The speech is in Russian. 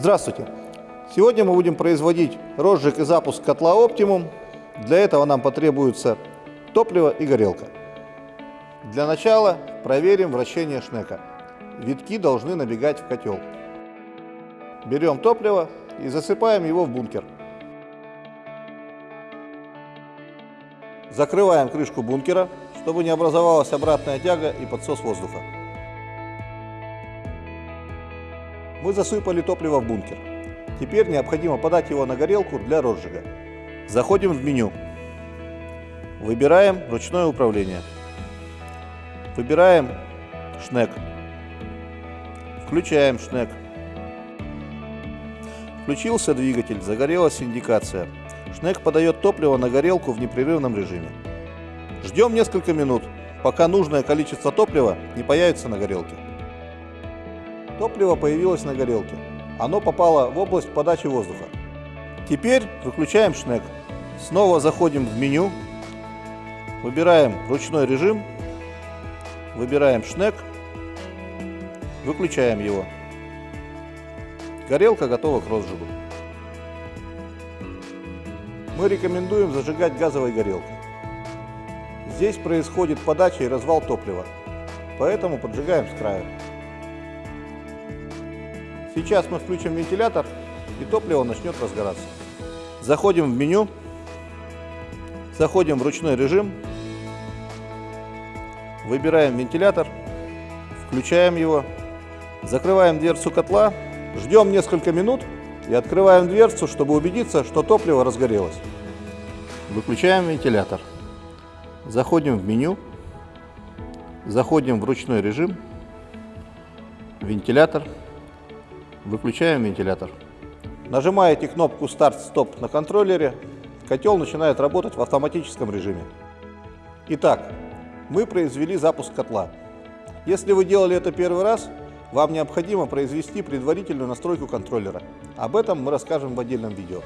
Здравствуйте! Сегодня мы будем производить розжиг и запуск котла Optimum. Для этого нам потребуется топливо и горелка. Для начала проверим вращение шнека. Витки должны набегать в котел. Берем топливо и засыпаем его в бункер. Закрываем крышку бункера, чтобы не образовалась обратная тяга и подсос воздуха. Мы засыпали топливо в бункер. Теперь необходимо подать его на горелку для розжига. Заходим в меню. Выбираем ручное управление. Выбираем шнек. Включаем шнек. Включился двигатель, загорелась индикация. Шнек подает топливо на горелку в непрерывном режиме. Ждем несколько минут, пока нужное количество топлива не появится на горелке. Топливо появилось на горелке. Оно попало в область подачи воздуха. Теперь выключаем шнек. Снова заходим в меню. Выбираем ручной режим. Выбираем шнек. Выключаем его. Горелка готова к розжигу. Мы рекомендуем зажигать газовой горелкой. Здесь происходит подача и развал топлива, поэтому поджигаем с края. Сейчас мы включим вентилятор и топливо начнет разгораться. Заходим в меню, заходим в ручной режим, выбираем вентилятор, включаем его, закрываем дверцу котла, ждем несколько минут и открываем дверцу, чтобы убедиться, что топливо разгорелось. Выключаем вентилятор. Заходим в меню, заходим в ручной режим, вентилятор, выключаем вентилятор. Нажимаете кнопку старт-стоп на контроллере, котел начинает работать в автоматическом режиме. Итак, мы произвели запуск котла. Если вы делали это первый раз, вам необходимо произвести предварительную настройку контроллера. Об этом мы расскажем в отдельном видео.